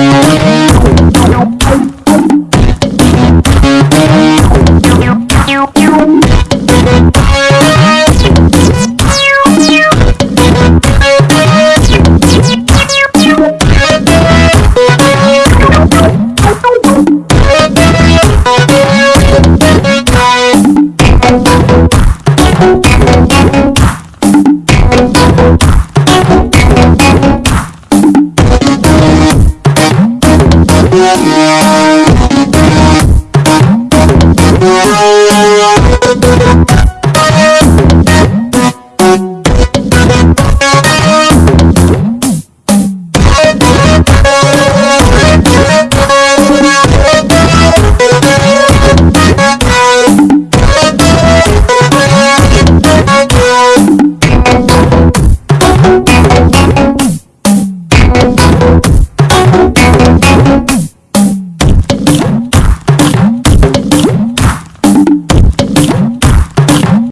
Thank you. Thank